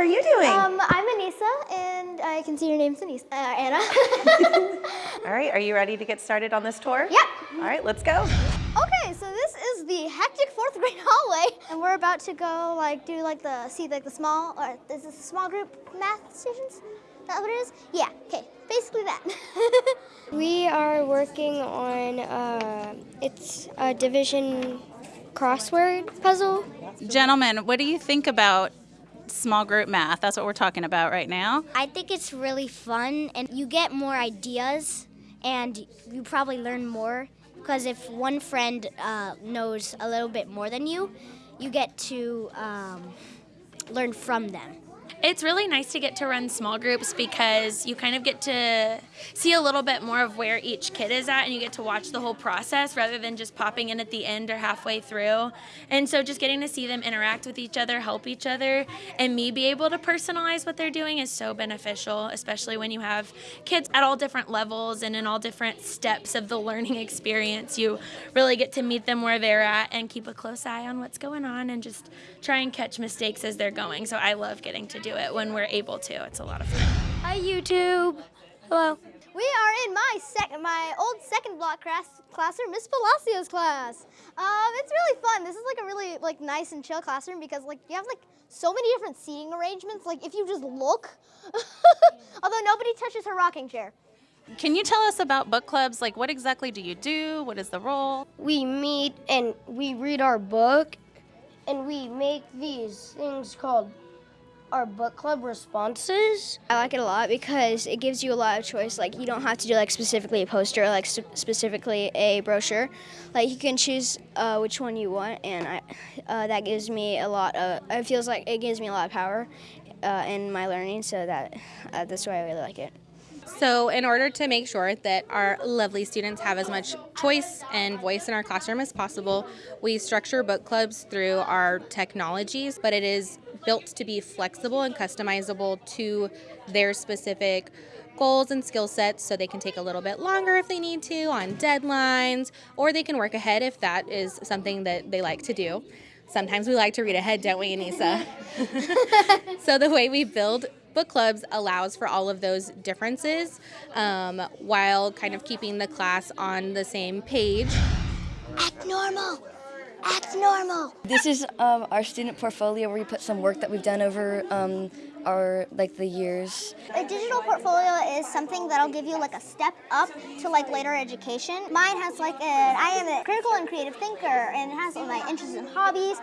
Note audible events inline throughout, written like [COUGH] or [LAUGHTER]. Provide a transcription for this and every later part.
how are you doing? Um, I'm Anissa, and I can see your name's Anissa, uh, Anna. [LAUGHS] All right, are you ready to get started on this tour? Yeah. All right, let's go. Okay, so this is the hectic fourth grade [LAUGHS] hallway, and we're about to go like do like the see like the small or is this a small group math stations? That what it is? Yeah. Okay. Basically that. [LAUGHS] we are working on uh, it's a division crossword puzzle. Gentlemen, what do you think about small group math? That's what we're talking about right now. I think it's really fun, and you get more ideas, and you probably learn more because if one friend uh, knows a little bit more than you, you get to um, learn from them. It's really nice to get to run small groups because you kind of get to see a little bit more of where each kid is at and you get to watch the whole process rather than just popping in at the end or halfway through. And so just getting to see them interact with each other, help each other, and me be able to personalize what they're doing is so beneficial, especially when you have kids at all different levels and in all different steps of the learning [LAUGHS] experience. You really get to meet them where they're at and keep a close eye on what's going on and just try and catch mistakes as they're going. So I love getting to do do it when we're able to. It's a lot of fun. Hi, YouTube. Hello. We are in my second, my old second block class, classroom, Miss Palacios class. Um, it's really fun. This is like a really like nice and chill classroom because like you have like so many different seating arrangements. Like if you just look, [LAUGHS] although nobody touches her rocking chair. Can you tell us about book clubs? Like what exactly do you do? What is the role? We meet and we read our book and we make these things called our book club responses. I like it a lot because it gives you a lot of choice. Like you don't have to do like specifically a poster, like specifically a brochure. Like you can choose uh, which one you want, and I, uh, that gives me a lot of. It feels like it gives me a lot of power uh, in my learning. So that uh, that's why I really like it. So in order to make sure that our lovely students have as much choice and voice in our classroom as possible, we structure book clubs through our technologies, but it is built to be flexible and customizable to their specific goals and skill sets so they can take a little bit longer if they need to on deadlines or they can work ahead if that is something that they like to do. Sometimes we like to read ahead, don't we, Anissa? [LAUGHS] so the way we build book clubs allows for all of those differences um, while kind of keeping the class on the same page. Act normal. Act normal. This is um, our student portfolio where we put some work that we've done over um, our like the years. A digital portfolio is something that'll give you like a step up to like later education. Mine has like an I am a critical and creative thinker and it has all my interests and hobbies.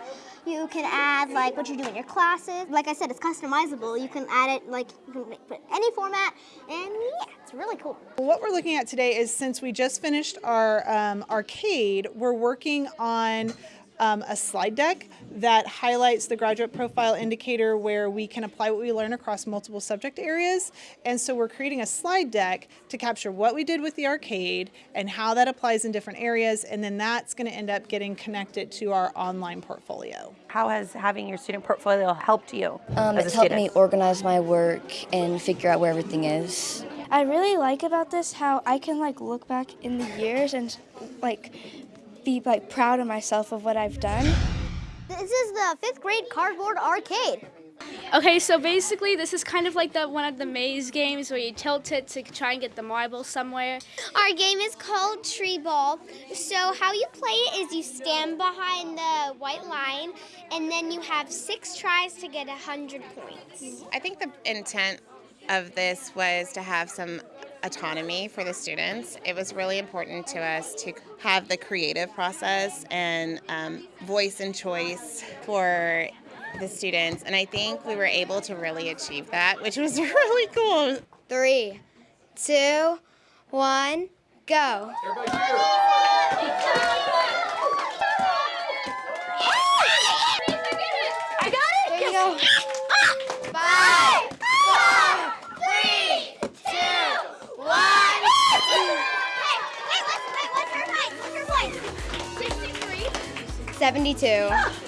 You can add like what you do in your classes. Like I said, it's customizable. You can add it like you can put any format and yeah, it's really cool. What we're looking at today is since we just finished our um, arcade, we're working on um, a slide deck that highlights the graduate profile indicator where we can apply what we learn across multiple subject areas. And so we're creating a slide deck to capture what we did with the arcade and how that applies in different areas. And then that's going to end up getting connected to our online portfolio. How has having your student portfolio helped you? Um, it's helped me organize my work and figure out where everything is. I really like about this how I can like look back in the years and like be like proud of myself of what I've done. This is the fifth grade cardboard arcade. Okay, so basically this is kind of like the one of the maze games where you tilt it to try and get the marble somewhere. Our game is called Tree Ball. So how you play it is you stand behind the white line and then you have six tries to get a 100 points. I think the intent of this was to have some autonomy for the students. It was really important to us to have the creative process and um, voice and choice for the students, and I think we were able to really achieve that, which was [LAUGHS] really cool. Three, two, one, go. 72.